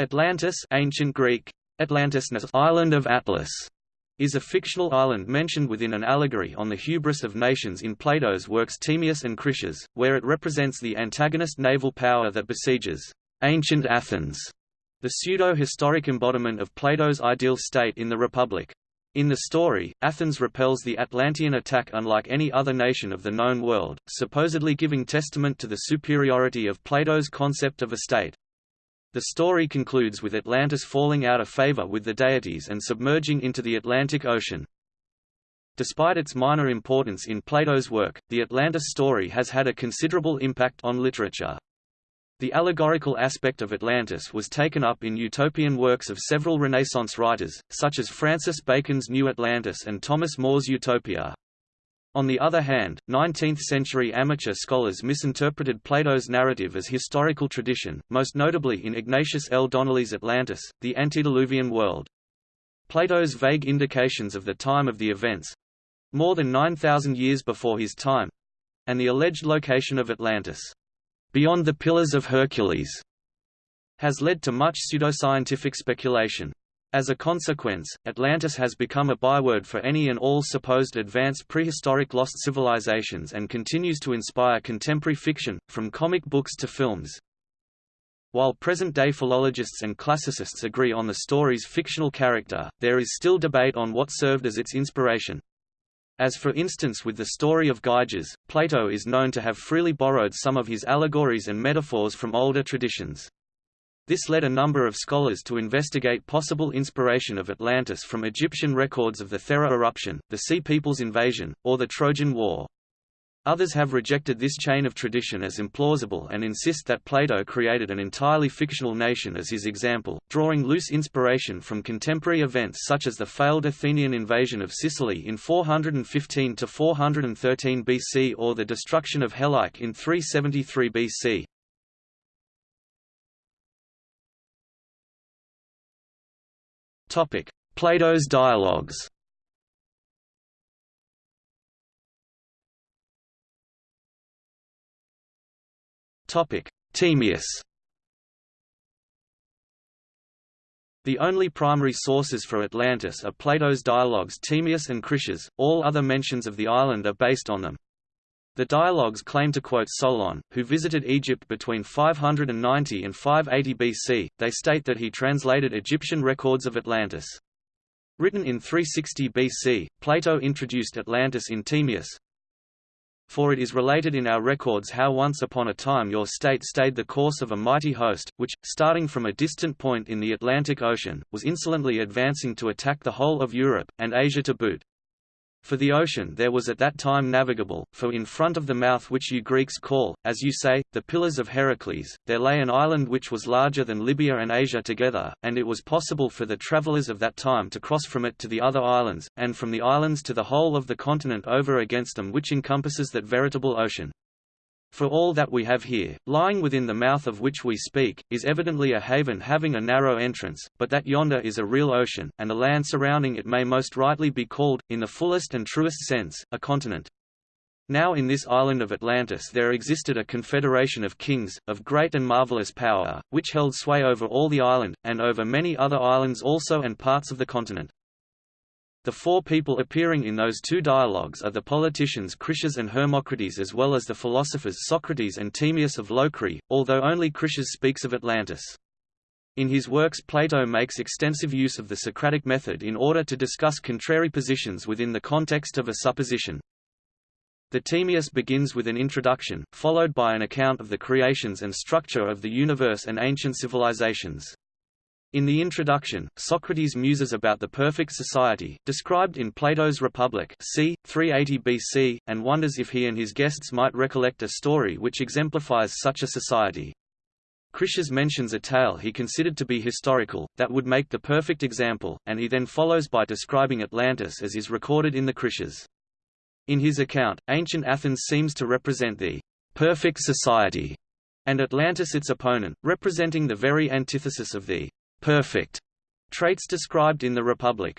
Atlantis ancient Greek, island of Atlas, is a fictional island mentioned within an allegory on the hubris of nations in Plato's works Timaeus and Critias, where it represents the antagonist naval power that besieges ancient Athens, the pseudo-historic embodiment of Plato's ideal state in the Republic. In the story, Athens repels the Atlantean attack unlike any other nation of the known world, supposedly giving testament to the superiority of Plato's concept of a state. The story concludes with Atlantis falling out of favor with the deities and submerging into the Atlantic Ocean. Despite its minor importance in Plato's work, the Atlantis story has had a considerable impact on literature. The allegorical aspect of Atlantis was taken up in utopian works of several Renaissance writers, such as Francis Bacon's New Atlantis and Thomas More's Utopia. On the other hand, 19th-century amateur scholars misinterpreted Plato's narrative as historical tradition, most notably in Ignatius L. Donnelly's Atlantis, the antediluvian world. Plato's vague indications of the time of the events—more than 9,000 years before his time—and the alleged location of Atlantis, beyond the Pillars of Hercules, has led to much pseudoscientific speculation. As a consequence, Atlantis has become a byword for any and all supposed advanced prehistoric lost civilizations and continues to inspire contemporary fiction, from comic books to films. While present-day philologists and classicists agree on the story's fictional character, there is still debate on what served as its inspiration. As for instance with the story of Gyges, Plato is known to have freely borrowed some of his allegories and metaphors from older traditions. This led a number of scholars to investigate possible inspiration of Atlantis from Egyptian records of the Thera eruption, the Sea People's invasion, or the Trojan War. Others have rejected this chain of tradition as implausible and insist that Plato created an entirely fictional nation as his example, drawing loose inspiration from contemporary events such as the failed Athenian invasion of Sicily in 415–413 BC or the destruction of Helice in 373 BC. Topic: Plato's dialogues. Topic: Timaeus. The only primary sources for Atlantis are Plato's dialogues Timaeus and Critias, all other mentions of the island are based on them. The dialogues claim to quote Solon, who visited Egypt between 590 and 580 BC. They state that he translated Egyptian records of Atlantis. Written in 360 BC, Plato introduced Atlantis in Timaeus. For it is related in our records how once upon a time your state stayed the course of a mighty host, which, starting from a distant point in the Atlantic Ocean, was insolently advancing to attack the whole of Europe, and Asia to boot. For the ocean there was at that time navigable, for in front of the mouth which you Greeks call, as you say, the Pillars of Heracles, there lay an island which was larger than Libya and Asia together, and it was possible for the travellers of that time to cross from it to the other islands, and from the islands to the whole of the continent over against them which encompasses that veritable ocean. For all that we have here, lying within the mouth of which we speak, is evidently a haven having a narrow entrance, but that yonder is a real ocean, and the land surrounding it may most rightly be called, in the fullest and truest sense, a continent. Now in this island of Atlantis there existed a confederation of kings, of great and marvelous power, which held sway over all the island, and over many other islands also and parts of the continent. The four people appearing in those two dialogues are the politicians Critias and Hermocrates as well as the philosophers Socrates and Timaeus of Locri, although only Critias speaks of Atlantis. In his works Plato makes extensive use of the Socratic method in order to discuss contrary positions within the context of a supposition. The Timaeus begins with an introduction, followed by an account of the creations and structure of the universe and ancient civilizations. In the introduction, Socrates muses about the perfect society, described in Plato's Republic c. 380 BC, and wonders if he and his guests might recollect a story which exemplifies such a society. Critias mentions a tale he considered to be historical, that would make the perfect example, and he then follows by describing Atlantis as is recorded in the Critias. In his account, ancient Athens seems to represent the perfect society, and Atlantis its opponent, representing the very antithesis of the perfect traits described in the Republic.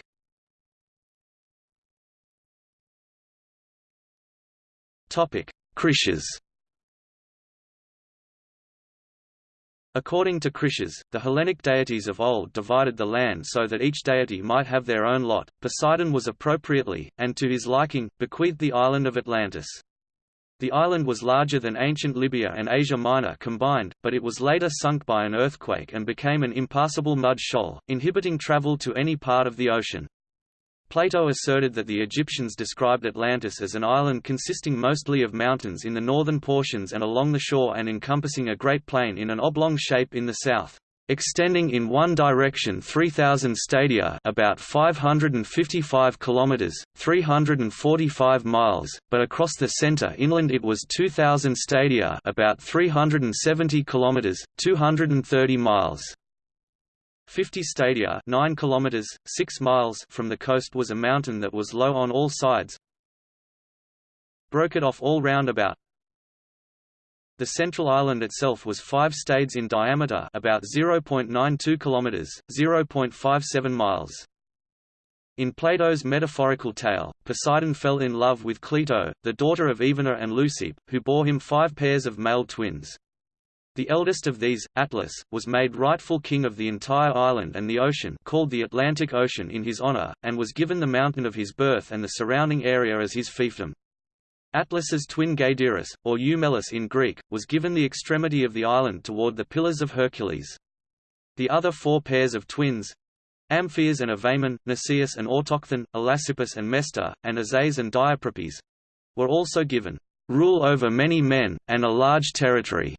Topic: Critias. According to Critias, the Hellenic deities of old divided the land so that each deity might have their own lot. Poseidon was appropriately, and to his liking, bequeathed the island of Atlantis. The island was larger than ancient Libya and Asia Minor combined, but it was later sunk by an earthquake and became an impassable mud shoal, inhibiting travel to any part of the ocean. Plato asserted that the Egyptians described Atlantis as an island consisting mostly of mountains in the northern portions and along the shore and encompassing a great plain in an oblong shape in the south extending in one direction 3000 stadia about 555 kilometers 345 miles but across the center inland it was 2000 stadia about 370 kilometers 230 miles. 50 stadia 9 kilometers 6 miles from the coast was a mountain that was low on all sides broke it off all round about the central island itself was 5 stades in diameter about 0.92 kilometers, 0.57 miles. In Plato's metaphorical tale, Poseidon fell in love with Cleito, the daughter of Evenor and Leucippe, who bore him five pairs of male twins. The eldest of these, Atlas, was made rightful king of the entire island and the ocean called the Atlantic Ocean in his honor, and was given the mountain of his birth and the surrounding area as his fiefdom. Atlas's twin Gadeirus, or Eumelus in Greek, was given the extremity of the island toward the Pillars of Hercules. The other four pairs of twins Amphias and Evaemon, Mneseus and Autochthon, Elasippus and Mestor, and Azaes and Diaprepes were also given rule over many men, and a large territory.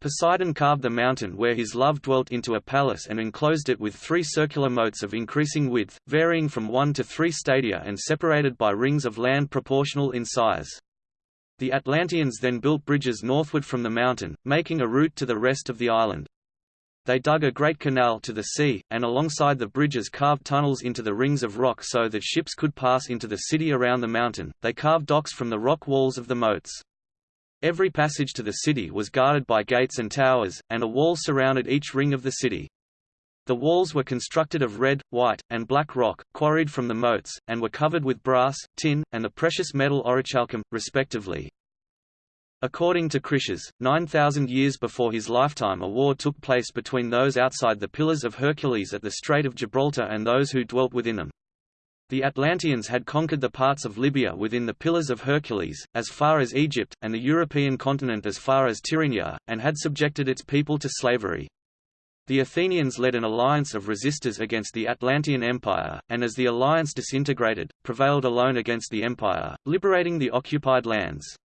Poseidon carved the mountain where his love dwelt into a palace and enclosed it with three circular moats of increasing width, varying from one to three stadia and separated by rings of land proportional in size. The Atlanteans then built bridges northward from the mountain, making a route to the rest of the island. They dug a great canal to the sea, and alongside the bridges carved tunnels into the rings of rock so that ships could pass into the city around the mountain. They carved docks from the rock walls of the moats. Every passage to the city was guarded by gates and towers, and a wall surrounded each ring of the city. The walls were constructed of red, white, and black rock, quarried from the moats, and were covered with brass, tin, and the precious metal orichalcum, respectively. According to Critias, 9,000 years before his lifetime a war took place between those outside the Pillars of Hercules at the Strait of Gibraltar and those who dwelt within them. The Atlanteans had conquered the parts of Libya within the Pillars of Hercules, as far as Egypt, and the European continent as far as Tyrrhenia, and had subjected its people to slavery. The Athenians led an alliance of resistors against the Atlantean Empire, and as the alliance disintegrated, prevailed alone against the empire, liberating the occupied lands.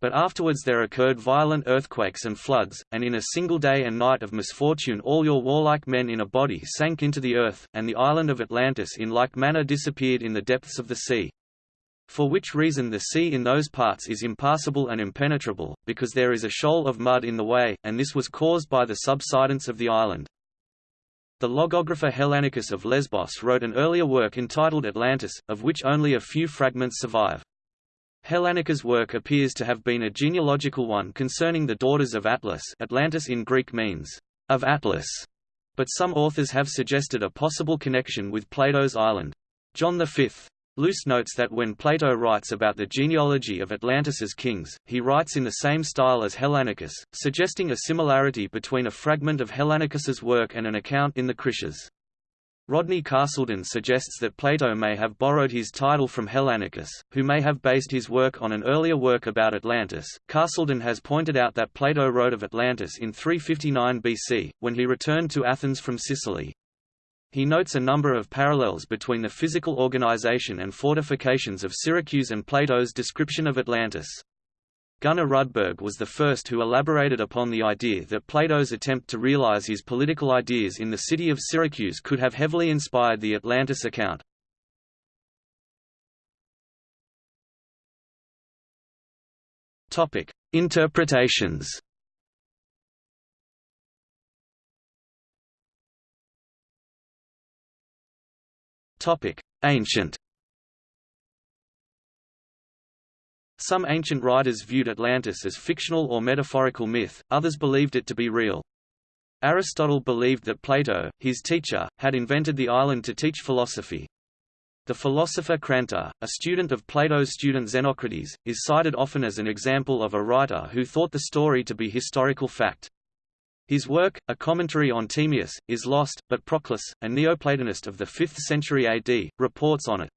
But afterwards there occurred violent earthquakes and floods, and in a single day and night of misfortune all your warlike men in a body sank into the earth, and the island of Atlantis in like manner disappeared in the depths of the sea. For which reason the sea in those parts is impassable and impenetrable, because there is a shoal of mud in the way, and this was caused by the subsidence of the island. The logographer Hellanicus of Lesbos wrote an earlier work entitled Atlantis, of which only a few fragments survive. Hellanicus's work appears to have been a genealogical one concerning the daughters of Atlas Atlantis in Greek means, of Atlas, but some authors have suggested a possible connection with Plato's island. John V. Luce notes that when Plato writes about the genealogy of Atlantis's kings, he writes in the same style as Hellanicus, suggesting a similarity between a fragment of Hellanicus's work and an account in the Critias. Rodney Castleden suggests that Plato may have borrowed his title from Hellanicus, who may have based his work on an earlier work about Atlantis. Castleden has pointed out that Plato wrote of Atlantis in 359 BC, when he returned to Athens from Sicily. He notes a number of parallels between the physical organization and fortifications of Syracuse and Plato's description of Atlantis. Gunnar Rudberg was the first who elaborated upon the idea that Plato's attempt to realize his political ideas in the city of Syracuse could have heavily inspired the Atlantis account. Topic: Interpretations. Topic: Ancient Some ancient writers viewed Atlantis as fictional or metaphorical myth, others believed it to be real. Aristotle believed that Plato, his teacher, had invented the island to teach philosophy. The philosopher Crantor, a student of Plato's student Xenocrates, is cited often as an example of a writer who thought the story to be historical fact. His work, a commentary on Timaeus, is lost, but Proclus, a Neoplatonist of the 5th century AD, reports on it.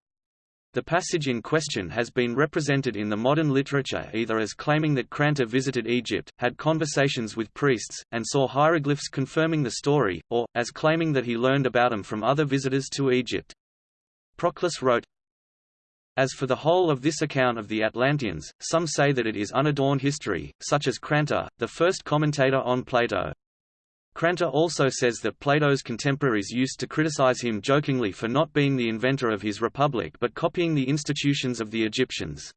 The passage in question has been represented in the modern literature either as claiming that Crantor visited Egypt, had conversations with priests, and saw hieroglyphs confirming the story, or, as claiming that he learned about them from other visitors to Egypt. Proclus wrote, As for the whole of this account of the Atlanteans, some say that it is unadorned history, such as Crantor, the first commentator on Plato. Crantor also says that Plato's contemporaries used to criticize him jokingly for not being the inventor of his republic but copying the institutions of the Egyptians.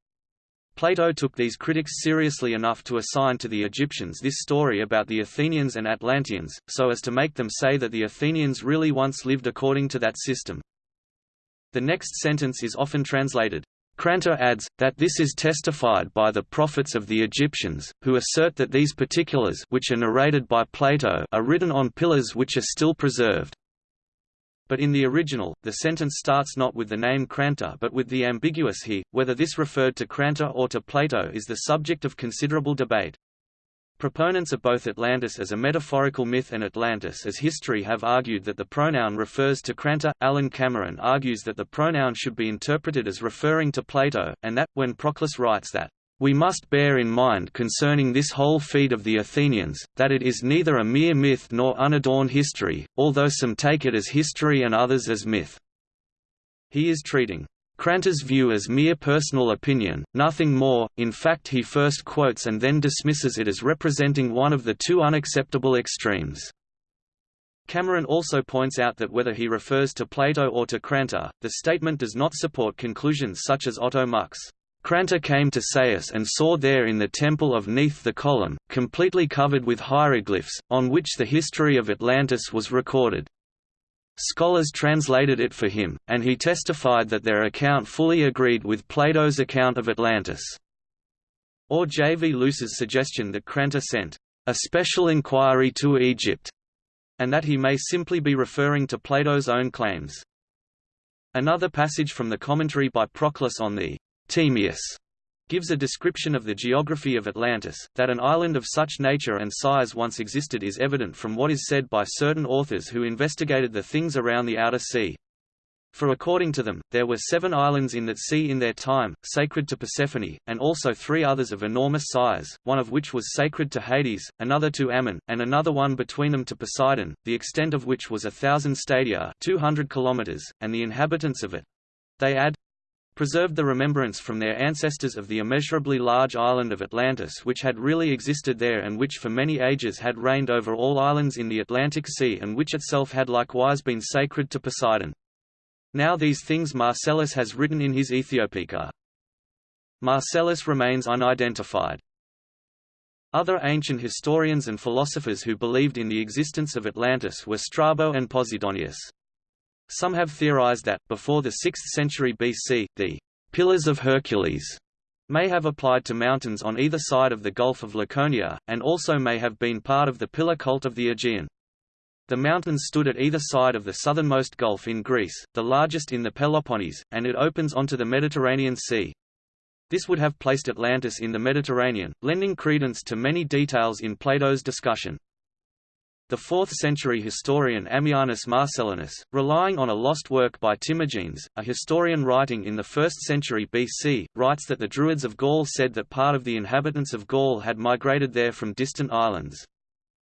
Plato took these critics seriously enough to assign to the Egyptians this story about the Athenians and Atlanteans, so as to make them say that the Athenians really once lived according to that system. The next sentence is often translated, Crantor adds, that this is testified by the prophets of the Egyptians, who assert that these particulars which are narrated by Plato are written on pillars which are still preserved. But in the original, the sentence starts not with the name Crantor but with the ambiguous he. Whether this referred to Crantor or to Plato is the subject of considerable debate. Proponents of both Atlantis as a metaphorical myth and Atlantis as history have argued that the pronoun refers to Crantor. Alan Cameron argues that the pronoun should be interpreted as referring to Plato, and that, when Proclus writes that, we must bear in mind concerning this whole feat of the Athenians, that it is neither a mere myth nor unadorned history, although some take it as history and others as myth. He is treating Crantor's view as mere personal opinion, nothing more, in fact he first quotes and then dismisses it as representing one of the two unacceptable extremes. Cameron also points out that whether he refers to Plato or to Crantor, the statement does not support conclusions such as Otto Muck's. Crantor came to Sais and saw there in the temple of Neith the column, completely covered with hieroglyphs, on which the history of Atlantis was recorded. Scholars translated it for him, and he testified that their account fully agreed with Plato's account of Atlantis. Or J. V. Luce's suggestion that Crantor sent a special inquiry to Egypt, and that he may simply be referring to Plato's own claims. Another passage from the commentary by Proclus on the Timaeus gives a description of the geography of Atlantis. That an island of such nature and size once existed is evident from what is said by certain authors who investigated the things around the outer sea. For according to them, there were seven islands in that sea in their time, sacred to Persephone, and also three others of enormous size, one of which was sacred to Hades, another to Ammon, and another one between them to Poseidon, the extent of which was a thousand stadia 200 kilometers, and the inhabitants of it. They add, preserved the remembrance from their ancestors of the immeasurably large island of Atlantis which had really existed there and which for many ages had reigned over all islands in the Atlantic Sea and which itself had likewise been sacred to Poseidon. Now these things Marcellus has written in his Ethiopica. Marcellus remains unidentified. Other ancient historians and philosophers who believed in the existence of Atlantis were Strabo and Posidonius. Some have theorized that, before the 6th century BC, the «pillars of Hercules» may have applied to mountains on either side of the Gulf of Laconia, and also may have been part of the pillar cult of the Aegean. The mountains stood at either side of the southernmost gulf in Greece, the largest in the Peloponnese, and it opens onto the Mediterranean Sea. This would have placed Atlantis in the Mediterranean, lending credence to many details in Plato's discussion. The 4th-century historian Ammianus Marcellinus, relying on a lost work by Timagenes, a historian writing in the 1st century BC, writes that the Druids of Gaul said that part of the inhabitants of Gaul had migrated there from distant islands.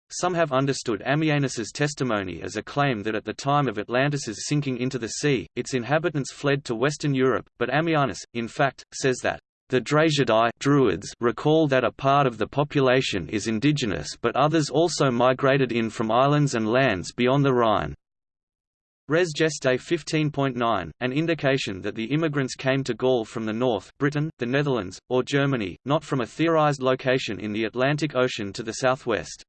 Some have understood Ammianus's testimony as a claim that at the time of Atlantis's sinking into the sea, its inhabitants fled to Western Europe, but Ammianus, in fact, says that the Druids recall that a part of the population is indigenous but others also migrated in from islands and lands beyond the Rhine. Res Gestae 15.9, an indication that the immigrants came to Gaul from the north Britain, the Netherlands, or Germany, not from a theorized location in the Atlantic Ocean to the southwest.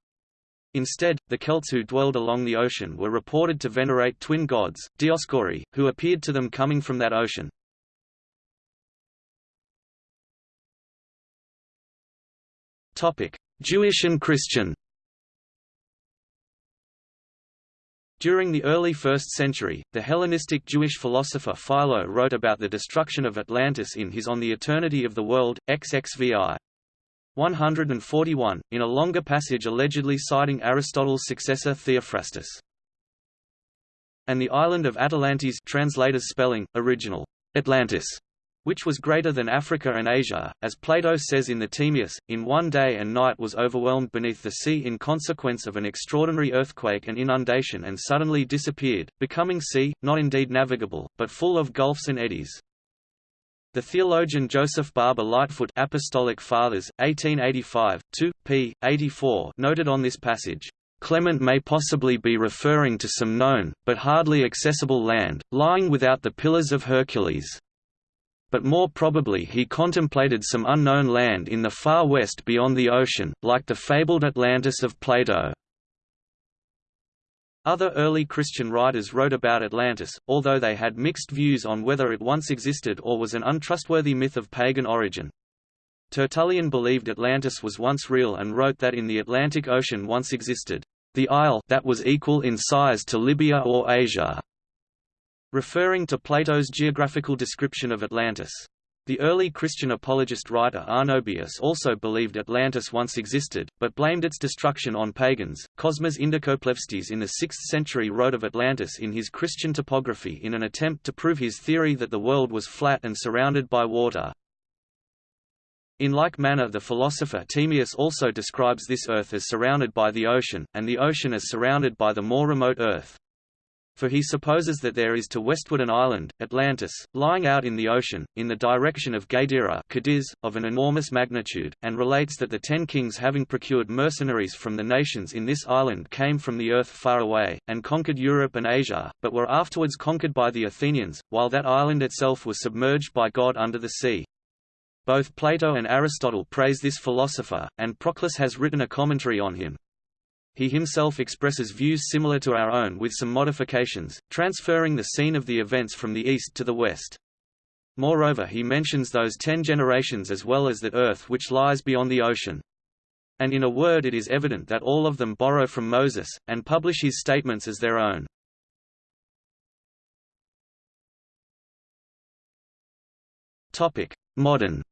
Instead, the Celts who dwelled along the ocean were reported to venerate twin gods, Dioscuri, who appeared to them coming from that ocean. Jewish and Christian. During the early 1st century, the Hellenistic Jewish philosopher Philo wrote about the destruction of Atlantis in his On the Eternity of the World, XXVI. 141, in a longer passage allegedly citing Aristotle's successor Theophrastus. And the island of Atalantes translators spelling, original, Atlantis, which was greater than Africa and Asia, as Plato says in the Timaeus, in one day and night was overwhelmed beneath the sea in consequence of an extraordinary earthquake and inundation and suddenly disappeared, becoming sea, not indeed navigable, but full of gulfs and eddies. The theologian Joseph Barber Lightfoot Apostolic Fathers, 1885, 2, p. 84 noted on this passage, "...Clement may possibly be referring to some known, but hardly accessible land, lying without the Pillars of Hercules." But more probably he contemplated some unknown land in the far west beyond the ocean, like the fabled Atlantis of Plato. Other early Christian writers wrote about Atlantis, although they had mixed views on whether it once existed or was an untrustworthy myth of pagan origin. Tertullian believed Atlantis was once real and wrote that in the Atlantic Ocean once existed, the isle that was equal in size to Libya or Asia, referring to Plato's geographical description of Atlantis. The early Christian apologist writer Arnobius also believed Atlantis once existed, but blamed its destruction on pagans. Cosmas Indicopleustes in the 6th century wrote of Atlantis in his Christian topography in an attempt to prove his theory that the world was flat and surrounded by water. In like manner the philosopher Timaeus also describes this earth as surrounded by the ocean, and the ocean as surrounded by the more remote earth for he supposes that there is to westward an island, Atlantis, lying out in the ocean, in the direction of Gadira Cadiz, of an enormous magnitude, and relates that the ten kings having procured mercenaries from the nations in this island came from the earth far away, and conquered Europe and Asia, but were afterwards conquered by the Athenians, while that island itself was submerged by God under the sea. Both Plato and Aristotle praise this philosopher, and Proclus has written a commentary on him. He himself expresses views similar to our own with some modifications, transferring the scene of the events from the east to the west. Moreover he mentions those ten generations as well as that earth which lies beyond the ocean. And in a word it is evident that all of them borrow from Moses, and publish his statements as their own. Modern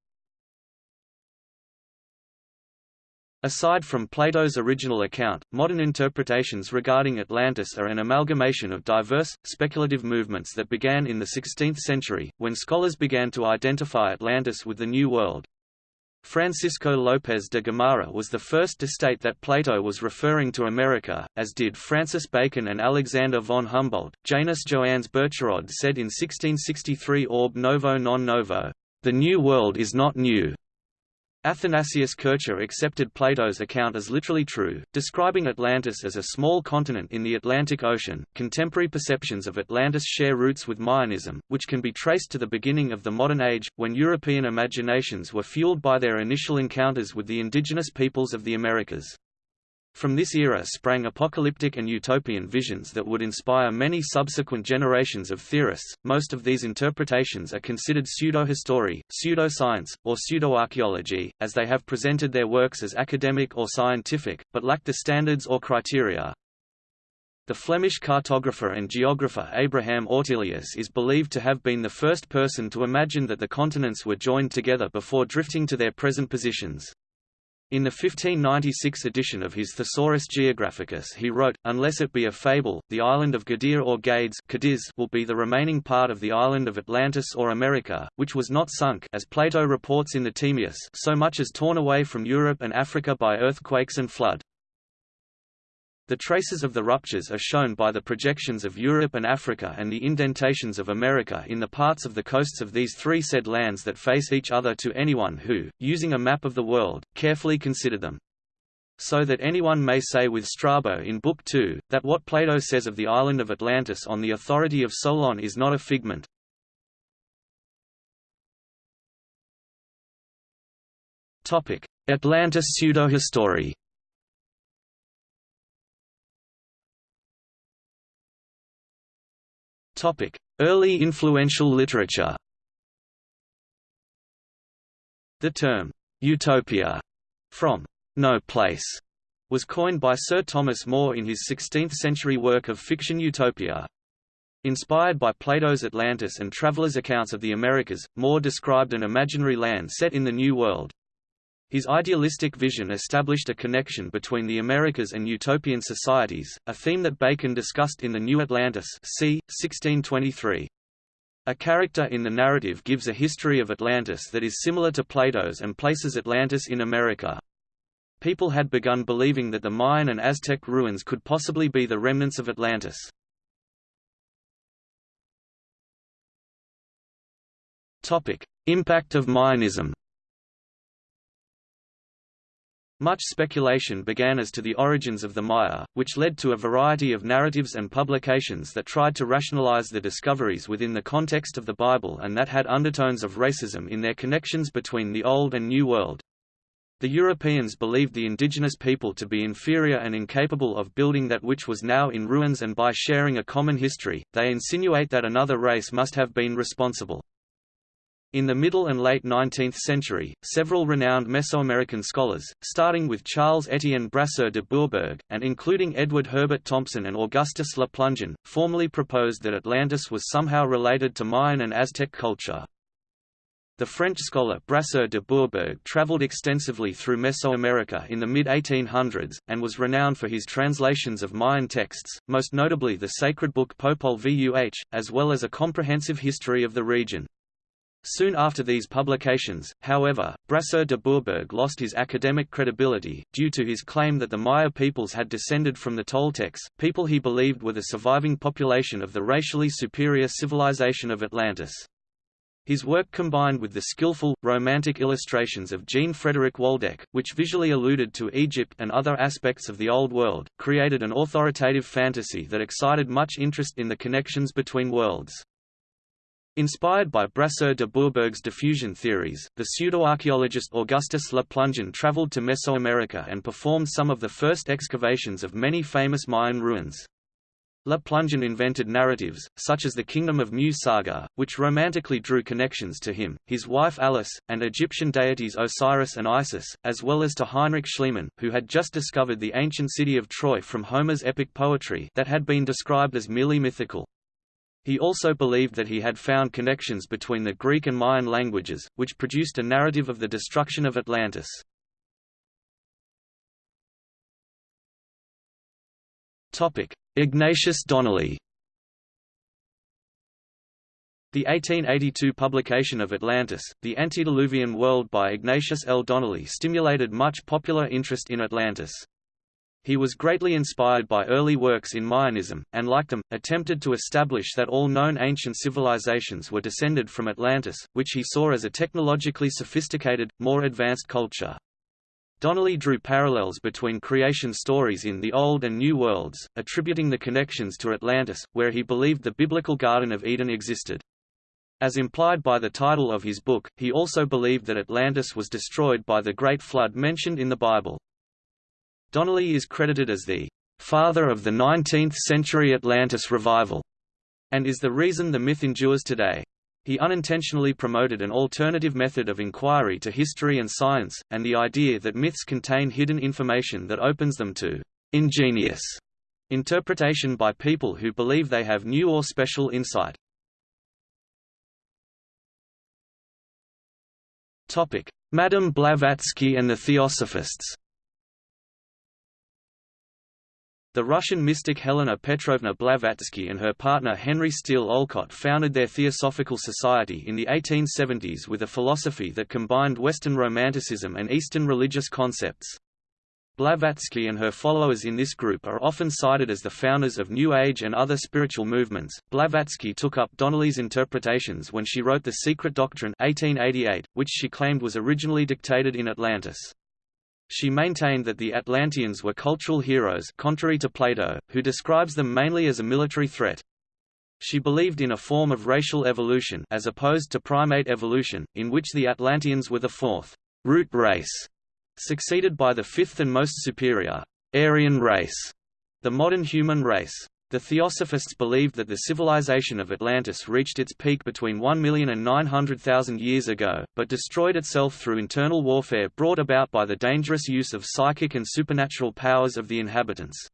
Aside from Plato's original account, modern interpretations regarding Atlantis are an amalgamation of diverse, speculative movements that began in the 16th century, when scholars began to identify Atlantis with the New World. Francisco López de Gómara was the first to state that Plato was referring to America, as did Francis Bacon and Alexander von Humboldt. Janus Joannes Bircherod said in 1663 Orb novo non novo, "...the New World is not new, Athanasius Kircher accepted Plato's account as literally true, describing Atlantis as a small continent in the Atlantic Ocean. Contemporary perceptions of Atlantis share roots with Mayanism, which can be traced to the beginning of the modern age, when European imaginations were fueled by their initial encounters with the indigenous peoples of the Americas. From this era sprang apocalyptic and utopian visions that would inspire many subsequent generations of theorists. Most of these interpretations are considered pseudo-history, pseudo-science, or pseudo-archaeology, as they have presented their works as academic or scientific, but lack the standards or criteria. The Flemish cartographer and geographer Abraham Ortelius is believed to have been the first person to imagine that the continents were joined together before drifting to their present positions. In the 1596 edition of his Thesaurus Geographicus he wrote, Unless it be a fable, the island of Gadir or Gades Cadiz will be the remaining part of the island of Atlantis or America, which was not sunk as Plato reports in the Timaeus so much as torn away from Europe and Africa by earthquakes and flood. The traces of the ruptures are shown by the projections of Europe and Africa and the indentations of America in the parts of the coasts of these three said lands that face each other to anyone who, using a map of the world, carefully consider them. So that anyone may say with Strabo in Book 2, that what Plato says of the island of Atlantis on the authority of Solon is not a figment. Atlantis pseudo-history Early influential literature The term, utopia, from no place, was coined by Sir Thomas More in his 16th-century work of fiction Utopia. Inspired by Plato's Atlantis and travelers' accounts of the Americas, More described an imaginary land set in the New World. His idealistic vision established a connection between the Americas and utopian societies, a theme that Bacon discussed in The New Atlantis c. 1623. A character in the narrative gives a history of Atlantis that is similar to Plato's and places Atlantis in America. People had begun believing that the Mayan and Aztec ruins could possibly be the remnants of Atlantis. Impact of Mayanism. Much speculation began as to the origins of the Maya, which led to a variety of narratives and publications that tried to rationalize the discoveries within the context of the Bible and that had undertones of racism in their connections between the Old and New World. The Europeans believed the indigenous people to be inferior and incapable of building that which was now in ruins and by sharing a common history, they insinuate that another race must have been responsible. In the middle and late 19th century, several renowned Mesoamerican scholars, starting with Charles Etienne Brasseur de Bourbourg, and including Edward Herbert Thompson and Augustus Le Plongeon, formally proposed that Atlantis was somehow related to Mayan and Aztec culture. The French scholar Brasseur de Bourbourg travelled extensively through Mesoamerica in the mid-1800s, and was renowned for his translations of Mayan texts, most notably the sacred book Popol Vuh, as well as a comprehensive history of the region. Soon after these publications, however, Brasseur de Bourbourg lost his academic credibility, due to his claim that the Maya peoples had descended from the Toltecs, people he believed were the surviving population of the racially superior civilization of Atlantis. His work combined with the skillful, romantic illustrations of Jean-Frédéric Waldeck, which visually alluded to Egypt and other aspects of the Old World, created an authoritative fantasy that excited much interest in the connections between worlds. Inspired by Brasseur de Bourbourg's diffusion theories, the pseudoarchaeologist Augustus Le Plongeon traveled to Mesoamerica and performed some of the first excavations of many famous Mayan ruins. Le Plongeon invented narratives, such as the Kingdom of Mu saga, which romantically drew connections to him, his wife Alice, and Egyptian deities Osiris and Isis, as well as to Heinrich Schliemann, who had just discovered the ancient city of Troy from Homer's epic poetry that had been described as merely mythical. He also believed that he had found connections between the Greek and Mayan languages, which produced a narrative of the destruction of Atlantis. Ignatius Donnelly The 1882 publication of Atlantis, the Antediluvian World by Ignatius L. Donnelly stimulated much popular interest in Atlantis. He was greatly inspired by early works in Mayanism, and like them, attempted to establish that all known ancient civilizations were descended from Atlantis, which he saw as a technologically sophisticated, more advanced culture. Donnelly drew parallels between creation stories in the Old and New Worlds, attributing the connections to Atlantis, where he believed the biblical Garden of Eden existed. As implied by the title of his book, he also believed that Atlantis was destroyed by the Great Flood mentioned in the Bible. Donnelly is credited as the father of the 19th-century Atlantis revival, and is the reason the myth endures today. He unintentionally promoted an alternative method of inquiry to history and science, and the idea that myths contain hidden information that opens them to ingenious interpretation by people who believe they have new or special insight. Madame Blavatsky and the Theosophists The Russian mystic Helena Petrovna Blavatsky and her partner Henry Steele Olcott founded their Theosophical Society in the 1870s with a philosophy that combined Western Romanticism and Eastern religious concepts. Blavatsky and her followers in this group are often cited as the founders of New Age and other spiritual movements. Blavatsky took up Donnelly's interpretations when she wrote The Secret Doctrine 1888, which she claimed was originally dictated in Atlantis. She maintained that the Atlanteans were cultural heroes contrary to Plato, who describes them mainly as a military threat. She believed in a form of racial evolution as opposed to primate evolution, in which the Atlanteans were the fourth root race, succeeded by the fifth and most superior Aryan race, the modern human race. The Theosophists believed that the civilization of Atlantis reached its peak between 1 million and 900,000 years ago, but destroyed itself through internal warfare brought about by the dangerous use of psychic and supernatural powers of the inhabitants.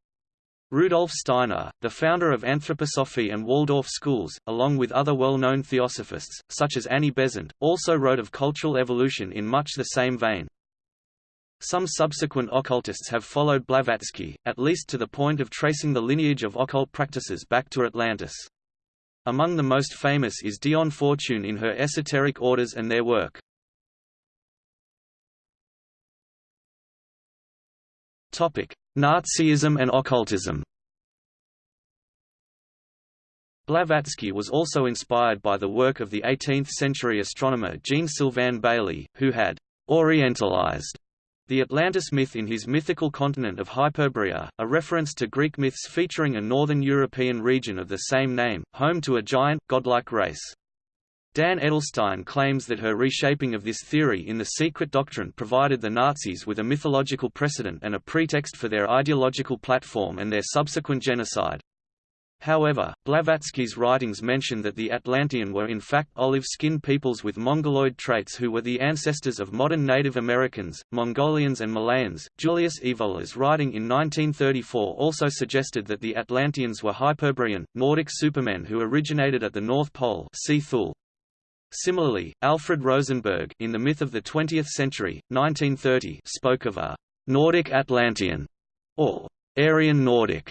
Rudolf Steiner, the founder of Anthroposophy and Waldorf schools, along with other well-known theosophists, such as Annie Besant, also wrote of cultural evolution in much the same vein. Some subsequent occultists have followed Blavatsky, at least to the point of tracing the lineage of occult practices back to Atlantis. Among the most famous is Dion Fortune in her esoteric orders and their work. Nazism and occultism Blavatsky was also inspired by the work of the 18th-century astronomer Jean-Sylvain Bailly, who had «orientalized» The Atlantis myth in his mythical continent of Hyperborea, a reference to Greek myths featuring a northern European region of the same name, home to a giant, godlike race. Dan Edelstein claims that her reshaping of this theory in The Secret Doctrine provided the Nazis with a mythological precedent and a pretext for their ideological platform and their subsequent genocide. However, Blavatsky's writings mention that the Atlantean were in fact olive-skinned peoples with Mongoloid traits who were the ancestors of modern Native Americans, Mongolians and Malayans. Julius Evola's writing in 1934 also suggested that the Atlanteans were Hyperborean, Nordic supermen who originated at the North Pole see Thule. Similarly, Alfred Rosenberg in The Myth of the Twentieth Century, 1930 spoke of a «Nordic Atlantean» or «Aryan Nordic»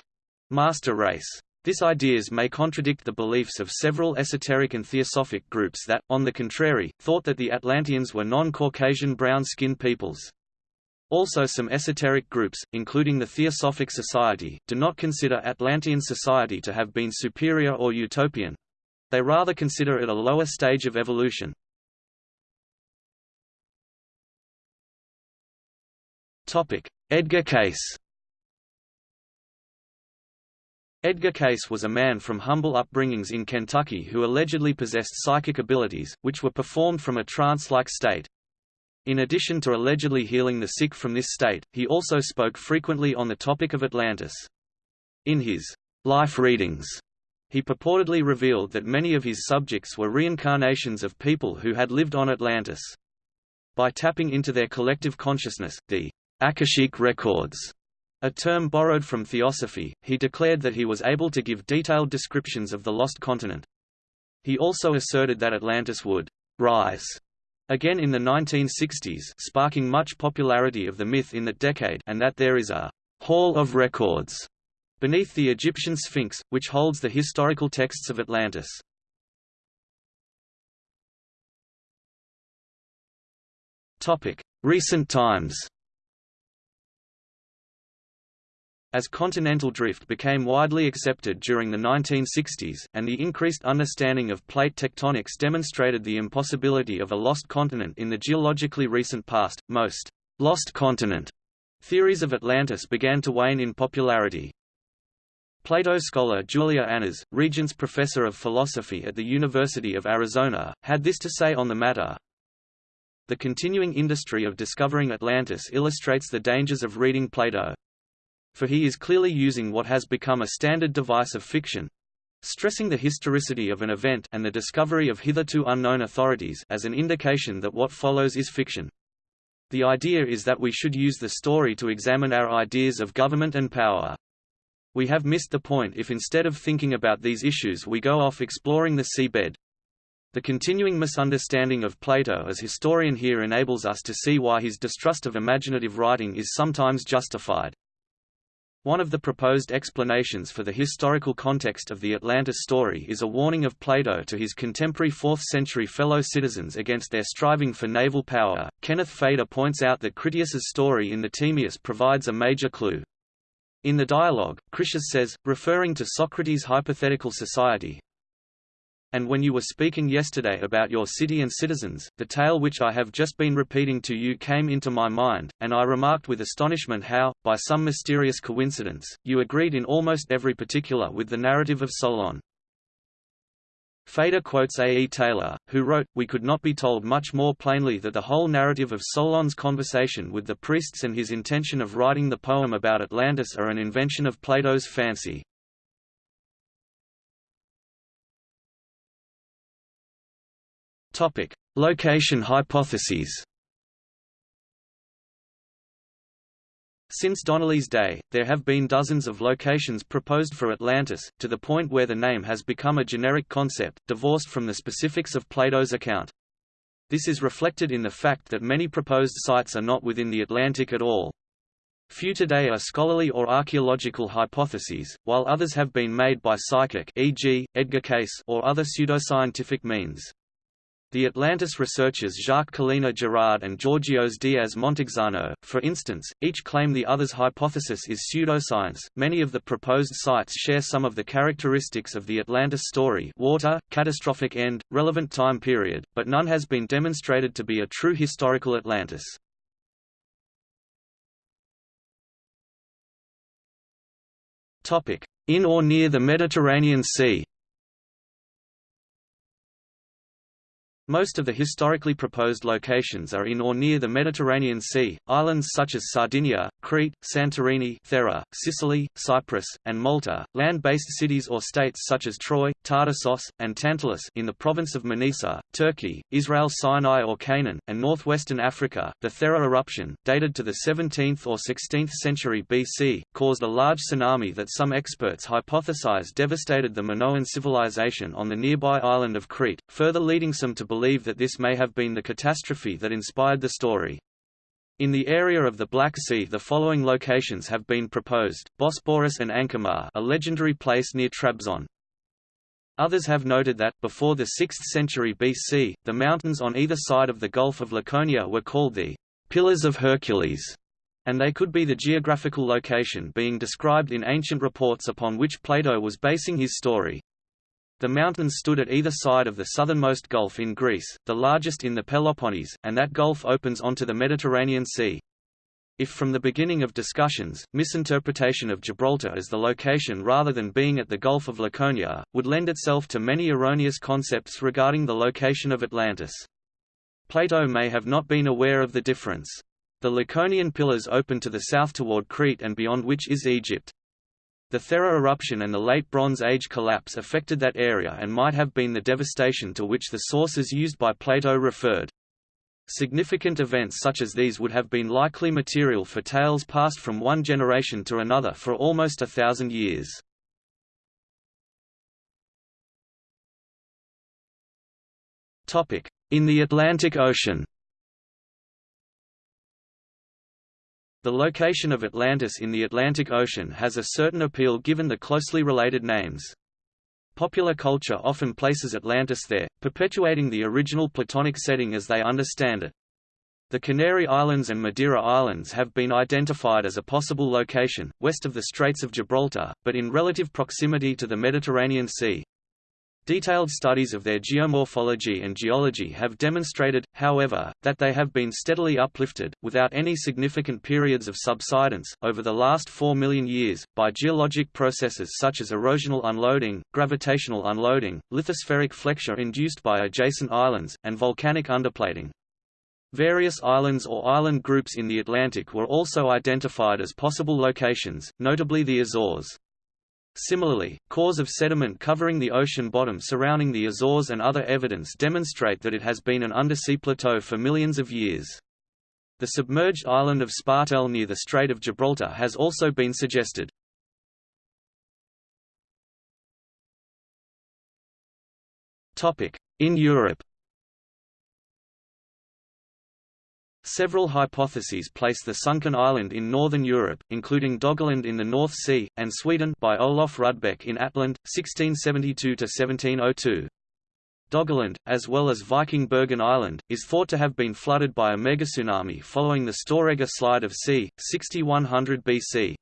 master race. This ideas may contradict the beliefs of several esoteric and theosophic groups that, on the contrary, thought that the Atlanteans were non-Caucasian brown-skinned peoples. Also some esoteric groups, including the Theosophic Society, do not consider Atlantean society to have been superior or utopian. They rather consider it a lower stage of evolution. Edgar Cayce Edgar Cayce was a man from humble upbringings in Kentucky who allegedly possessed psychic abilities, which were performed from a trance-like state. In addition to allegedly healing the sick from this state, he also spoke frequently on the topic of Atlantis. In his life readings, he purportedly revealed that many of his subjects were reincarnations of people who had lived on Atlantis. By tapping into their collective consciousness, the Akashic records a term borrowed from theosophy, he declared that he was able to give detailed descriptions of the lost continent. He also asserted that Atlantis would rise again in the 1960s sparking much popularity of the myth in that decade and that there is a «hall of records» beneath the Egyptian Sphinx, which holds the historical texts of Atlantis. Recent times As continental drift became widely accepted during the 1960s, and the increased understanding of plate tectonics demonstrated the impossibility of a lost continent in the geologically recent past, most «lost continent» theories of Atlantis began to wane in popularity. Plato scholar Julia Annas, Regents Professor of Philosophy at the University of Arizona, had this to say on the matter, The continuing industry of discovering Atlantis illustrates the dangers of reading Plato for he is clearly using what has become a standard device of fiction stressing the historicity of an event and the discovery of hitherto unknown authorities as an indication that what follows is fiction. The idea is that we should use the story to examine our ideas of government and power. We have missed the point if instead of thinking about these issues we go off exploring the seabed. The continuing misunderstanding of Plato as historian here enables us to see why his distrust of imaginative writing is sometimes justified. One of the proposed explanations for the historical context of the Atlantis story is a warning of Plato to his contemporary 4th-century fellow citizens against their striving for naval power. Kenneth Feder points out that Critias's story in the Timaeus provides a major clue. In the dialogue, Critias says, referring to Socrates' hypothetical society, and when you were speaking yesterday about your city and citizens, the tale which I have just been repeating to you came into my mind, and I remarked with astonishment how, by some mysterious coincidence, you agreed in almost every particular with the narrative of Solon. Feder quotes A. E. Taylor, who wrote, We could not be told much more plainly that the whole narrative of Solon's conversation with the priests and his intention of writing the poem about Atlantis are an invention of Plato's fancy. Topic: Location hypotheses. Since Donnelly's day, there have been dozens of locations proposed for Atlantis, to the point where the name has become a generic concept, divorced from the specifics of Plato's account. This is reflected in the fact that many proposed sites are not within the Atlantic at all. Few today are scholarly or archaeological hypotheses, while others have been made by psychic e.g., Edgar Cayce or other pseudoscientific means. The Atlantis researchers Jacques Collina Girard and Georgios Diaz Montexano, for instance, each claim the other's hypothesis is pseudoscience. Many of the proposed sites share some of the characteristics of the Atlantis story water, catastrophic end, relevant time period, but none has been demonstrated to be a true historical Atlantis. In or near the Mediterranean Sea Most of the historically proposed locations are in or near the Mediterranean Sea, islands such as Sardinia, Crete, Santorini Thera, Sicily, Cyprus, and Malta, land-based cities or states such as Troy, Tartessos, and Tantalis in the province of Manisa, Turkey, Israel Sinai or Canaan, and northwestern Africa. The Thera eruption, dated to the 17th or 16th century BC, caused a large tsunami that some experts hypothesize devastated the Minoan civilization on the nearby island of Crete, further leading some to believe that this may have been the catastrophe that inspired the story. In the area of the Black Sea the following locations have been proposed, Bosporus and Ankara a legendary place near Trabzon. Others have noted that, before the 6th century BC, the mountains on either side of the Gulf of Laconia were called the Pillars of Hercules, and they could be the geographical location being described in ancient reports upon which Plato was basing his story. The mountains stood at either side of the southernmost gulf in Greece, the largest in the Peloponnese, and that gulf opens onto the Mediterranean Sea. If from the beginning of discussions, misinterpretation of Gibraltar as the location rather than being at the Gulf of Laconia, would lend itself to many erroneous concepts regarding the location of Atlantis. Plato may have not been aware of the difference. The Laconian pillars open to the south toward Crete and beyond which is Egypt. The Thera eruption and the Late Bronze Age collapse affected that area and might have been the devastation to which the sources used by Plato referred. Significant events such as these would have been likely material for tales passed from one generation to another for almost a thousand years. In the Atlantic Ocean The location of Atlantis in the Atlantic Ocean has a certain appeal given the closely related names. Popular culture often places Atlantis there, perpetuating the original Platonic setting as they understand it. The Canary Islands and Madeira Islands have been identified as a possible location, west of the Straits of Gibraltar, but in relative proximity to the Mediterranean Sea. Detailed studies of their geomorphology and geology have demonstrated, however, that they have been steadily uplifted, without any significant periods of subsidence, over the last 4 million years, by geologic processes such as erosional unloading, gravitational unloading, lithospheric flexure induced by adjacent islands, and volcanic underplating. Various islands or island groups in the Atlantic were also identified as possible locations, notably the Azores. Similarly, cores of sediment covering the ocean bottom surrounding the Azores and other evidence demonstrate that it has been an undersea plateau for millions of years. The submerged island of Spartel near the Strait of Gibraltar has also been suggested. In Europe Several hypotheses place the sunken island in northern Europe, including Doggerland in the North Sea, and Sweden by Olof Rudbeck in Atland, 1672–1702. Doggerland, as well as Viking Bergen Island, is thought to have been flooded by a megatsunami following the Storegga slide of c. 6100 BC.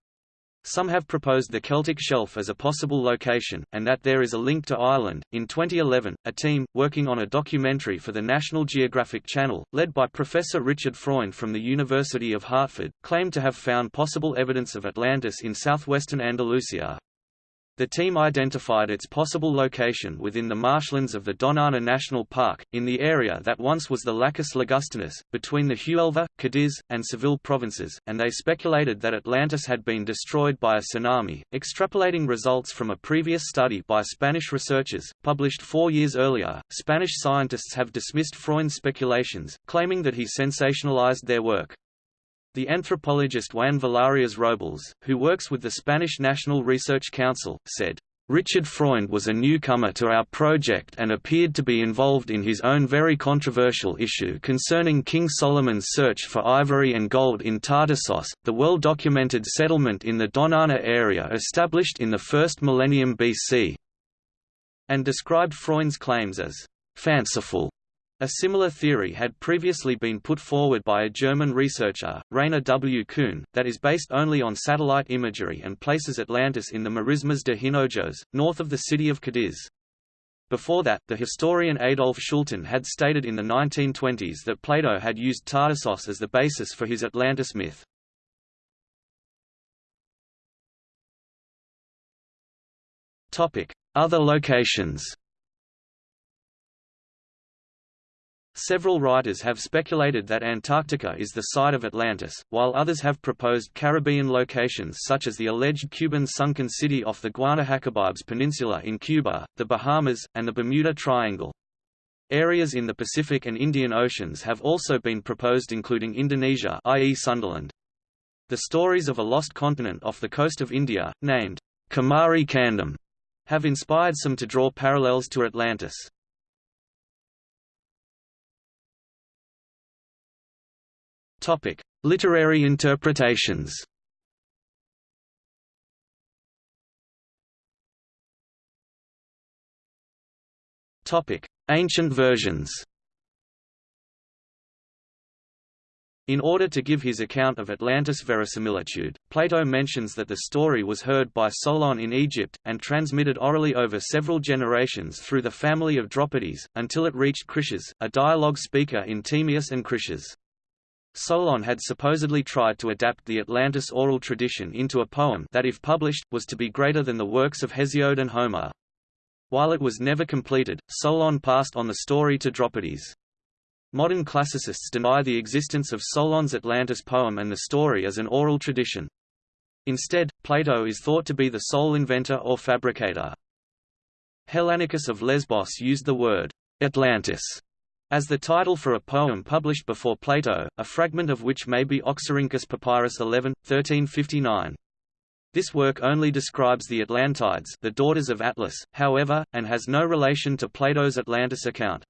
Some have proposed the Celtic Shelf as a possible location, and that there is a link to Ireland. In 2011, a team, working on a documentary for the National Geographic Channel, led by Professor Richard Freund from the University of Hartford, claimed to have found possible evidence of Atlantis in southwestern Andalusia. The team identified its possible location within the marshlands of the Doñana National Park, in the area that once was the Lacus Ligustinus, between the Huelva, Cadiz, and Seville provinces, and they speculated that Atlantis had been destroyed by a tsunami, extrapolating results from a previous study by Spanish researchers, published four years earlier. Spanish scientists have dismissed Freund's speculations, claiming that he sensationalized their work. The anthropologist Juan Villarías Robles, who works with the Spanish National Research Council, said, Richard Freund was a newcomer to our project and appeared to be involved in his own very controversial issue concerning King Solomon's search for ivory and gold in Tartessos, the well-documented settlement in the Doñana area established in the first millennium BC, and described Freund's claims as fanciful a similar theory had previously been put forward by a German researcher, Rainer W. Kuhn, that is based only on satellite imagery and places Atlantis in the Marismas de Hinojos, north of the city of Cadiz. Before that, the historian Adolf Schulten had stated in the 1920s that Plato had used Tartessos as the basis for his Atlantis myth. Other locations Several writers have speculated that Antarctica is the site of Atlantis, while others have proposed Caribbean locations such as the alleged Cuban sunken city off the Guanahacabibes Peninsula in Cuba, the Bahamas, and the Bermuda Triangle. Areas in the Pacific and Indian Oceans have also been proposed including Indonesia i.e. Sundaland. The stories of a lost continent off the coast of India, named Kumari Kandam, have inspired some to draw parallels to Atlantis. Topic: Literary interpretations. Topic: Ancient versions. In order to give his account of Atlantis verisimilitude, Plato mentions that the story was heard by Solon in Egypt, and transmitted orally over several generations through the family of Dropides, until it reached Critias, a dialogue speaker in Timaeus and Critias. Solon had supposedly tried to adapt the Atlantis oral tradition into a poem that if published, was to be greater than the works of Hesiod and Homer. While it was never completed, Solon passed on the story to Dropides. Modern classicists deny the existence of Solon's Atlantis poem and the story as an oral tradition. Instead, Plato is thought to be the sole inventor or fabricator. Hellanicus of Lesbos used the word Atlantis as the title for a poem published before Plato, a fragment of which may be Oxyrhynchus Papyrus 11, 1359. This work only describes the Atlantides the daughters of Atlas, however, and has no relation to Plato's Atlantis account.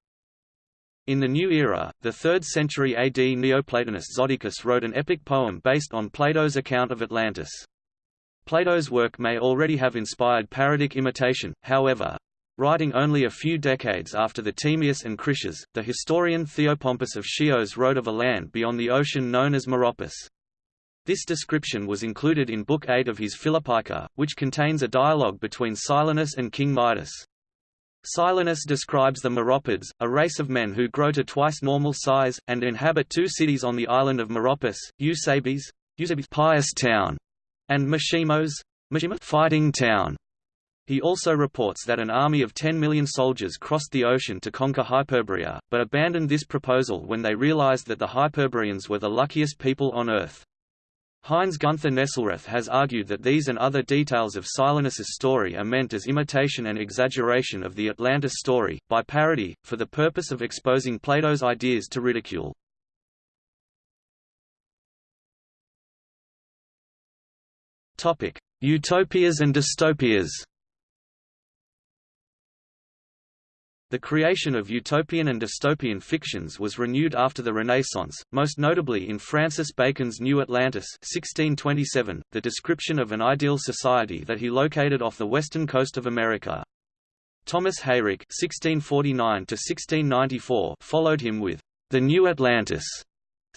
In the New Era, the 3rd century AD Neoplatonist Zoticus wrote an epic poem based on Plato's account of Atlantis. Plato's work may already have inspired parodic imitation, however, Writing only a few decades after the Timaeus and Critias, the historian Theopompus of Chios wrote of a land beyond the ocean known as Meropis. This description was included in Book 8 of his Philippica, which contains a dialogue between Silenus and King Midas. Silenus describes the Meropids, a race of men who grow to twice normal size, and inhabit two cities on the island of Meropis, Eusebes, Eusebes pious town, and Machimos, fighting town. He also reports that an army of 10 million soldiers crossed the ocean to conquer Hyperborea, but abandoned this proposal when they realized that the Hyperboreans were the luckiest people on Earth. Heinz Gunther Nesselrath has argued that these and other details of Silenus's story are meant as imitation and exaggeration of the Atlantis story, by parody, for the purpose of exposing Plato's ideas to ridicule. Utopias and dystopias The creation of utopian and dystopian fictions was renewed after the Renaissance, most notably in Francis Bacon's New Atlantis 1627, the description of an ideal society that he located off the western coast of America. Thomas Heyrick (1649–1694) followed him with *The New Atlantis*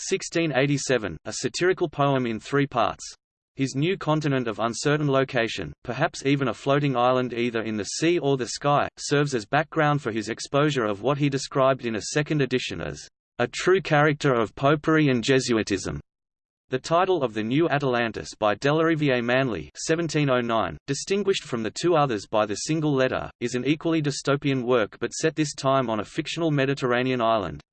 1687, a satirical poem in three parts. His new continent of uncertain location, perhaps even a floating island either in the sea or the sky, serves as background for his exposure of what he described in a second edition as a true character of popery and Jesuitism. The title of the New Atalantis by Delarivier Manley 1709, distinguished from the two others by the single letter, is an equally dystopian work but set this time on a fictional Mediterranean island.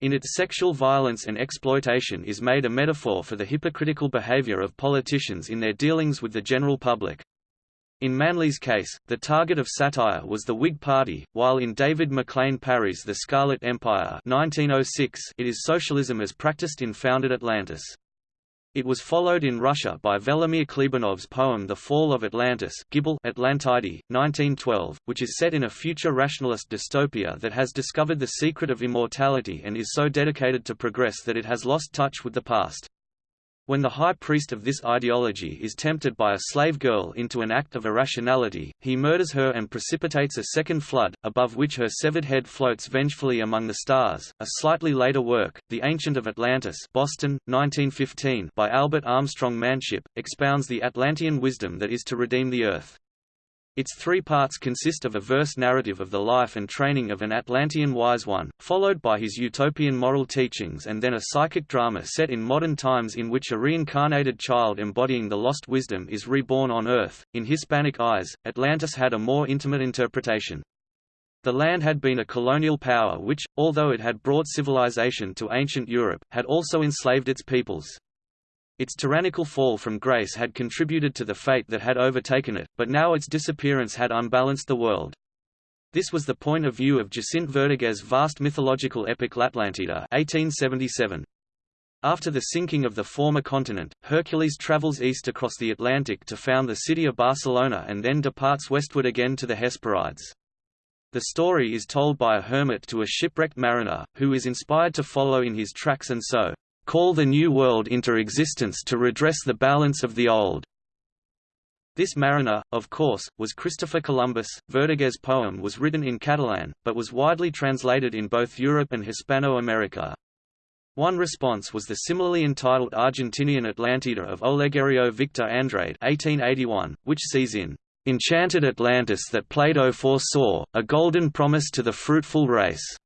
In its sexual violence and exploitation is made a metaphor for the hypocritical behavior of politicians in their dealings with the general public. In Manley's case, the target of satire was the Whig Party, while in David MacLean Parry's The Scarlet Empire 1906, it is socialism as practiced in founded Atlantis. It was followed in Russia by Velimir Khlebnikov's poem The Fall of Atlantis Gibel Atlantide, 1912, which is set in a future rationalist dystopia that has discovered the secret of immortality and is so dedicated to progress that it has lost touch with the past. When the high priest of this ideology is tempted by a slave girl into an act of irrationality, he murders her and precipitates a second flood, above which her severed head floats vengefully among the stars. A slightly later work, The Ancient of Atlantis Boston, 1915, by Albert Armstrong Manship, expounds the Atlantean wisdom that is to redeem the Earth. Its three parts consist of a verse narrative of the life and training of an Atlantean wise one, followed by his utopian moral teachings and then a psychic drama set in modern times in which a reincarnated child embodying the lost wisdom is reborn on Earth. In Hispanic eyes, Atlantis had a more intimate interpretation. The land had been a colonial power which, although it had brought civilization to ancient Europe, had also enslaved its peoples. Its tyrannical fall from grace had contributed to the fate that had overtaken it, but now its disappearance had unbalanced the world. This was the point of view of Jacint Verdaguer's vast mythological epic L'Atlantida 1877. After the sinking of the former continent, Hercules travels east across the Atlantic to found the city of Barcelona and then departs westward again to the Hesperides. The story is told by a hermit to a shipwrecked mariner, who is inspired to follow in his tracks and so, call the New World into existence to redress the balance of the Old. This mariner, of course, was Christopher Columbus. Verdaguer's poem was written in Catalan, but was widely translated in both Europe and Hispano-America. One response was the similarly entitled Argentinian Atlantida of Olegario Victor Andrade 1881, which sees in enchanted Atlantis that Plato foresaw, a golden promise to the fruitful race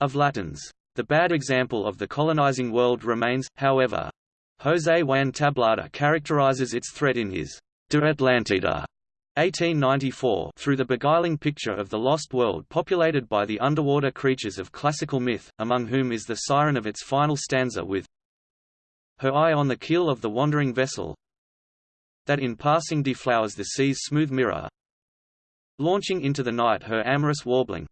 of Latins. The bad example of the colonizing world remains, however. José Juan Tablada characterizes its threat in his De Atlantida 1894 through the beguiling picture of the lost world populated by the underwater creatures of classical myth, among whom is the siren of its final stanza with her eye on the keel of the wandering vessel that in passing deflowers the sea's smooth mirror launching into the night her amorous warbling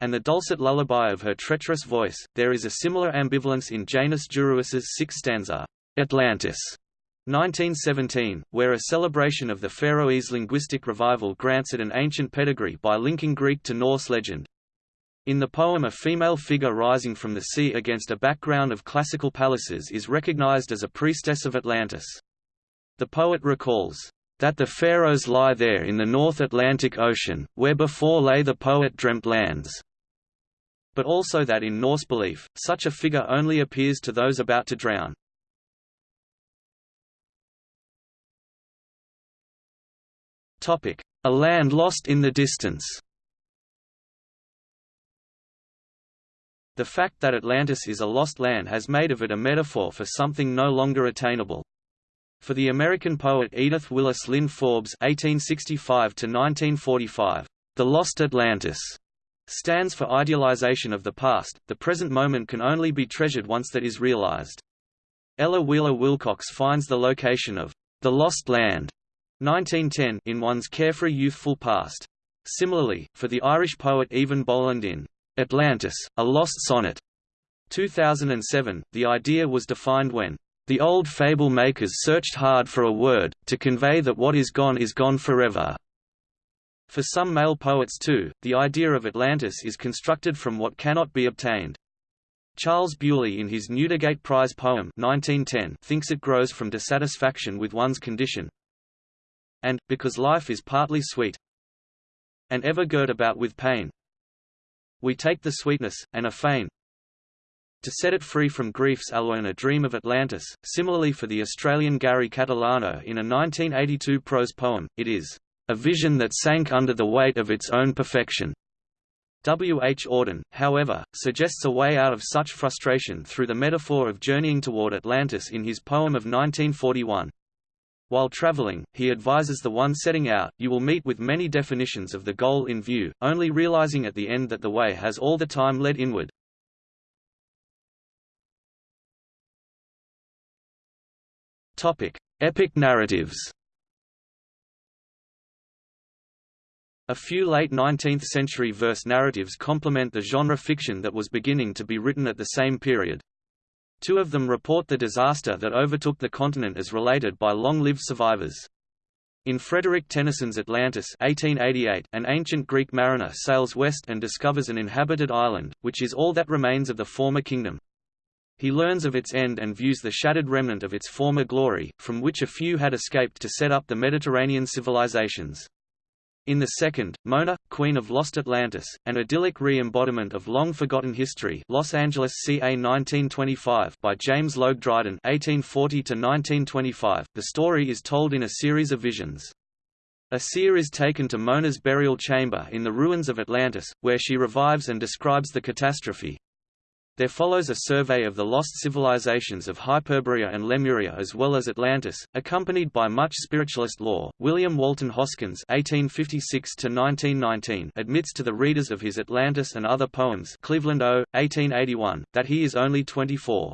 and the dulcet lullaby of her treacherous voice. There is a similar ambivalence in Janus Djurhuus's sixth stanza, Atlantis, 1917, where a celebration of the Faroese linguistic revival grants it an ancient pedigree by linking Greek to Norse legend. In the poem a female figure rising from the sea against a background of classical palaces is recognized as a priestess of Atlantis. The poet recalls, that the Faroes lie there in the North Atlantic Ocean, where before lay the poet dreamt lands but also that in Norse belief, such a figure only appears to those about to drown. A land lost in the distance The fact that Atlantis is a lost land has made of it a metaphor for something no longer attainable. For the American poet Edith Willis Linn Forbes (1865–1945), "The Lost Atlantis" stands for idealization of the past, the present moment can only be treasured once that is realized. Ella Wheeler Wilcox finds the location of the lost land 1910 in one's carefree youthful past. Similarly, for the Irish poet Eavan Boland in Atlantis, a Lost Sonnet 2007, the idea was defined when the old fable makers searched hard for a word, to convey that what is gone is gone forever. For some male poets too, the idea of Atlantis is constructed from what cannot be obtained. Charles Bewley in his Newdigate Prize poem 1910 thinks it grows from dissatisfaction with one's condition and, because life is partly sweet and ever girt about with pain, we take the sweetness, and are fain to set it free from griefs alone a dream of Atlantis. Similarly for the Australian Gary Catalano in a 1982 prose poem, it is a vision that sank under the weight of its own perfection. W. H. Auden, however, suggests a way out of such frustration through the metaphor of journeying toward Atlantis in his poem of 1941. While traveling, he advises the one setting out, you will meet with many definitions of the goal in view, only realizing at the end that the way has all the time led inward. Topic: Epic narratives. A few late 19th-century verse narratives complement the genre fiction that was beginning to be written at the same period. Two of them report the disaster that overtook the continent as related by long-lived survivors. In Frederick Tennyson's Atlantis 1888, an ancient Greek mariner sails west and discovers an inhabited island, which is all that remains of the former kingdom. He learns of its end and views the shattered remnant of its former glory, from which a few had escaped to set up the Mediterranean civilizations. In the second, Mona, Queen of Lost Atlantis, an idyllic re-embodiment of long-forgotten history Los Angeles ca 1925 by James Logue Dryden 1840–1925, the story is told in a series of visions. A seer is taken to Mona's burial chamber in the ruins of Atlantis, where she revives and describes the catastrophe, there follows a survey of the lost civilizations of Hyperborea and Lemuria as well as Atlantis, accompanied by much spiritualist lore. William Walton Hoskins (1856–1919) admits to the readers of his Atlantis and other poems, Cleveland O. 1881, that he is only 24.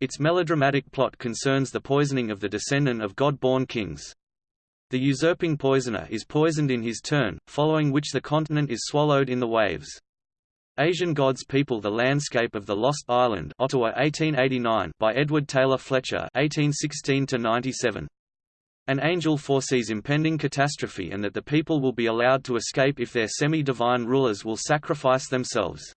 Its melodramatic plot concerns the poisoning of the descendant of god-born kings. The usurping poisoner is poisoned in his turn, following which the continent is swallowed in the waves. Asian Gods People The Landscape of the Lost Island Ottawa 1889 by Edward Taylor Fletcher 1816 An angel foresees impending catastrophe and that the people will be allowed to escape if their semi-divine rulers will sacrifice themselves.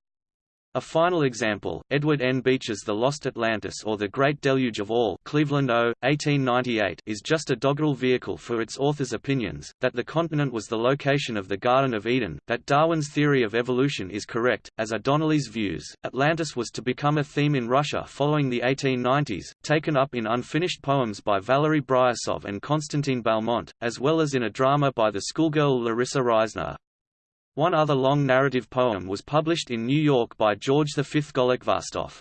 A final example, Edward N. Beecher's The Lost Atlantis or The Great Deluge of All Cleveland O. 1898 is just a doggerel vehicle for its author's opinions, that the continent was the location of the Garden of Eden, that Darwin's theory of evolution is correct, as are Donnelly's views. Atlantis was to become a theme in Russia following the 1890s, taken up in unfinished poems by Valery Bryusov and Konstantin Balmont, as well as in a drama by the schoolgirl Larissa Reisner. One other long narrative poem was published in New York by George V. Golokhvastoff.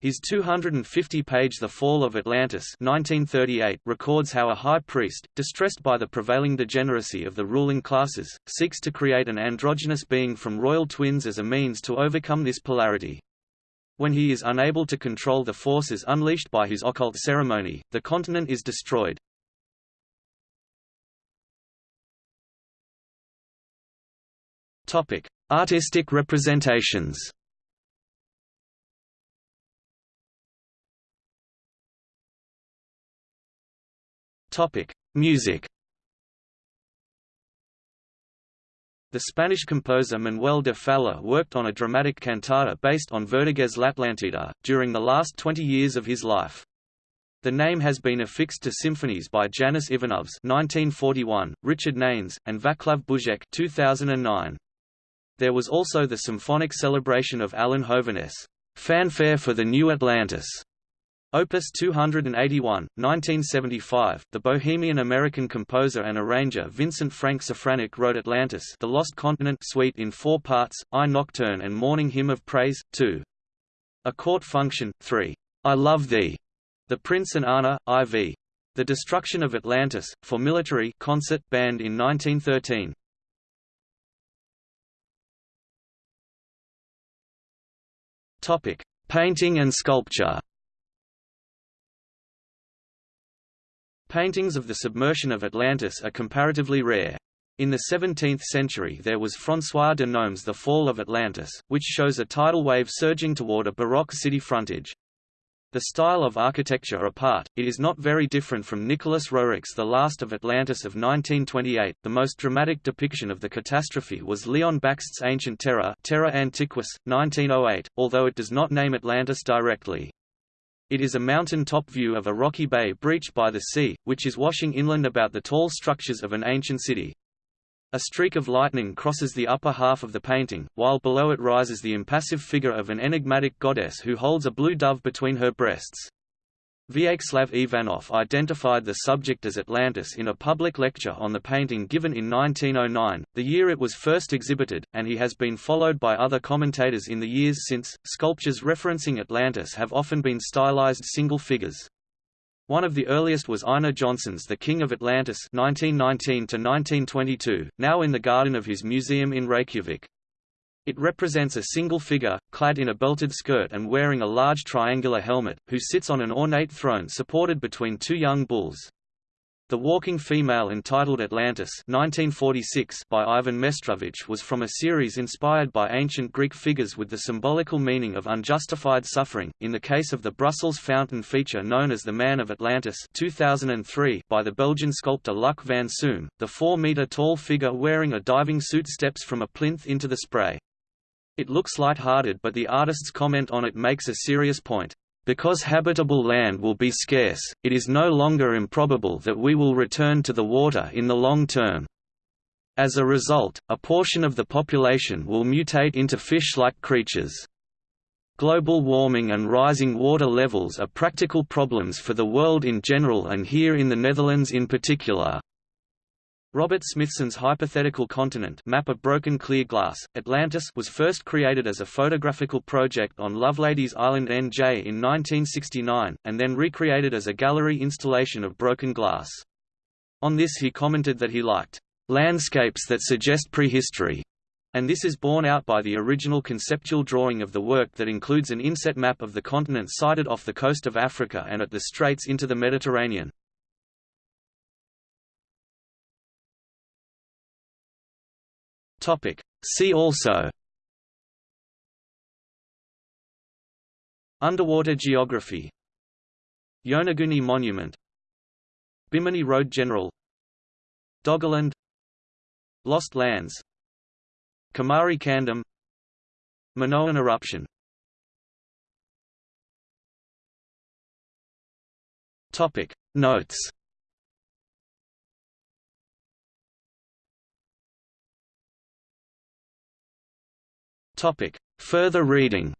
His 250-page The Fall of Atlantis 1938 records how a high priest, distressed by the prevailing degeneracy of the ruling classes, seeks to create an androgynous being from royal twins as a means to overcome this polarity. When he is unable to control the forces unleashed by his occult ceremony, the continent is destroyed. Topic: Artistic representations. Topic: Music. The Spanish composer Manuel de Falla worked on a dramatic cantata based on Verdaguer's L'Atlantida, during the last 20 years of his life. The name has been affixed to symphonies by Janis Ivanovs 1941, Richard Nanes, and Vaclav Buzek 2009. There was also the symphonic celebration of Alan Hovhaness' Fanfare for the New Atlantis, Opus 281, 1975. The Bohemian-American composer and arranger Vincent Frank Safranek wrote Atlantis, The Lost Continent suite in four parts: I Nocturne and Morning Hymn of Praise, 2. A Court Function, 3. I Love Thee, The Prince and Anna, IV. The Destruction of Atlantis, for military concert band in 1913. Topic: Painting and sculpture. Paintings of the submersion of Atlantis are comparatively rare. In the 17th century there was François de Nome's The Fall of Atlantis, which shows a tidal wave surging toward a Baroque city frontage. The style of architecture apart, it is not very different from Nicholas Roerich's The Last of Atlantis of 1928. The most dramatic depiction of the catastrophe was Leon Bakst's Ancient Terror, Terra Antiquus, 1908, although it does not name Atlantis directly. It is a mountain-top view of a rocky bay breached by the sea, which is washing inland about the tall structures of an ancient city. A streak of lightning crosses the upper half of the painting, while below it rises the impassive figure of an enigmatic goddess who holds a blue dove between her breasts. Vyacheslav Ivanov identified the subject as Atlantis in a public lecture on the painting given in 1909, the year it was first exhibited, and he has been followed by other commentators in the years since. Sculptures referencing Atlantis have often been stylized single figures. One of the earliest was Einar Jónsson's The King of Atlantis 1919 now in the garden of his museum in Reykjavik. It represents a single figure, clad in a belted skirt and wearing a large triangular helmet, who sits on an ornate throne supported between two young bulls. The Walking Female entitled Atlantis 1946 by Ivan Meštrović was from a series inspired by ancient Greek figures with the symbolical meaning of unjustified suffering. In the case of the Brussels fountain feature known as the Man of Atlantis 2003 by the Belgian sculptor Luc van Soom, the 4-meter-tall figure wearing a diving suit steps from a plinth into the spray. It looks light-hearted but the artist's comment on it makes a serious point. Because habitable land will be scarce, it is no longer improbable that we will return to the water in the long term. As a result, a portion of the population will mutate into fish-like creatures. Global warming and rising water levels are practical problems for the world in general and here in the Netherlands in particular. Robert Smithson's hypothetical continent map of broken clear glass, Atlantis was first created as a photographical project on Loveladies Island NJ in 1969, and then recreated as a gallery installation of broken glass. On this he commented that he liked landscapes that suggest prehistory, and this is borne out by the original conceptual drawing of the work that includes an inset map of the continent sited off the coast of Africa and at the straits into the Mediterranean. Topic. See also. Underwater geography. Yonaguni Monument. Bimini Road General. Doggerland. Lost Lands. Kumari Kandam. Minoan eruption. Topic. Notes Topic. Further reading